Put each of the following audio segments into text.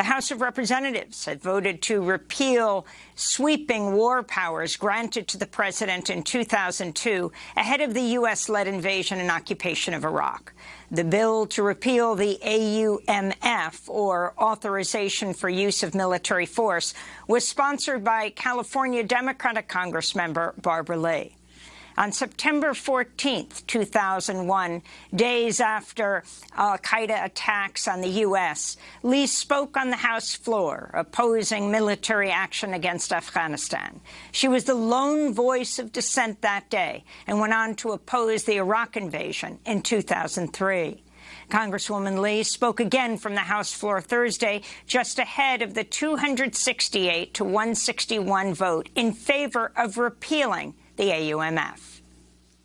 The House of Representatives had voted to repeal sweeping war powers granted to the president in 2002 ahead of the U.S.-led invasion and occupation of Iraq. The bill to repeal the AUMF, or Authorization for Use of Military Force, was sponsored by California Democratic Congressmember Barbara Lee. On September 14, 2001, days after al-Qaeda attacks on the U.S., Lee spoke on the House floor, opposing military action against Afghanistan. She was the lone voice of dissent that day and went on to oppose the Iraq invasion in 2003. Congresswoman Lee spoke again from the House floor Thursday, just ahead of the 268 to 161 vote in favor of repealing the AUMF.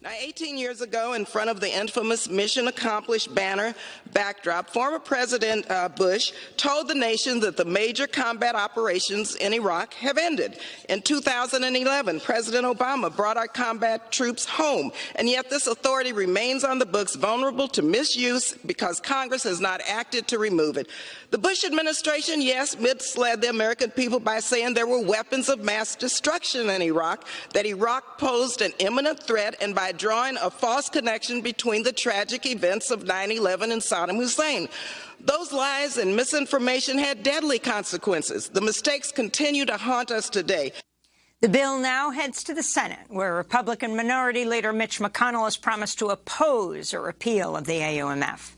Now, 18 years ago, in front of the infamous Mission Accomplished banner backdrop, former President uh, Bush told the nation that the major combat operations in Iraq have ended. In 2011, President Obama brought our combat troops home, and yet this authority remains on the books vulnerable to misuse because Congress has not acted to remove it. The Bush administration, yes, misled the American people by saying there were weapons of mass destruction in Iraq, that Iraq posed an imminent threat, and by drawing a false connection between the tragic events of 9-11 and Saddam Hussein. Those lies and misinformation had deadly consequences. The mistakes continue to haunt us today. The bill now heads to the Senate, where Republican Minority Leader Mitch McConnell has promised to oppose a repeal of the AUMF.